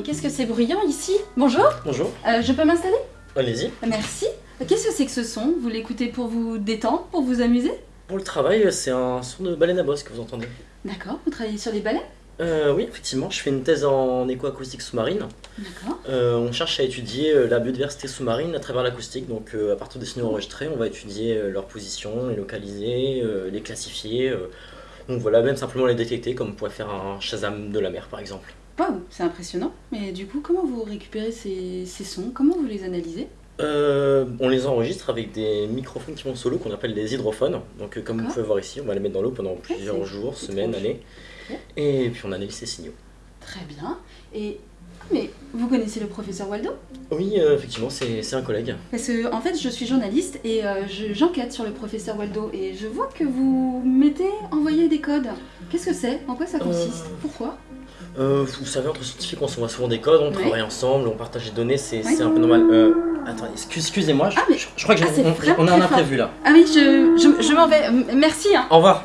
qu'est-ce que c'est bruyant ici Bonjour, Bonjour, euh, je peux m'installer? Allez-y. Merci. Qu'est-ce que c'est que ce son? Vous l'écoutez pour vous détendre, pour vous amuser? Pour le travail, c'est un son de baleine à bosse que vous entendez. D'accord, vous travaillez sur les balais Euh, oui, effectivement, je fais une thèse en écoacoustique sous-marine. D'accord. Euh, on cherche à étudier euh, la biodiversité sous-marine à travers l'acoustique. Donc, euh, à partir des signaux enregistrés, on va étudier euh, leur position, les localiser, euh, les classifier. Donc voilà, même simplement les détecter, comme on pourrait faire un Shazam de la mer, par exemple. Waouh, c'est impressionnant. Mais du coup, comment vous récupérez ces, ces sons? Comment vous les analysez? Euh, on les enregistre avec des microphones qui vont solo qu'on appelle des hydrophones. Donc, euh, comme vous pouvez voir ici, on va les mettre dans l'eau pendant plusieurs jours, semaines, années. Et puis on analyse ces signaux. Très bien. Et. Ah, Mais vous connaissez le professeur Waldo? Oui, euh, effectivement, c'est un collègue. Parce que, en fait, je suis journaliste et euh, je- j'enquête sur le professeur Waldo et je vois que vous mettez envoyer des codes. Qu'est-ce que c'est? En quoi ça consiste? Euh, Pourquoi? Euh, vous savez, entre scientifiques, on s'envoie souvent des codes, on travaille ensemble, on partage des données, c'est un peu normal. Euh, attendez, excuse- excusez-moi, je, Ah, mais- je- je crois que j'ai- Ah, on, a un imprévu là. Ah oui, je, m'en vais. Merci, hein. Au revoir.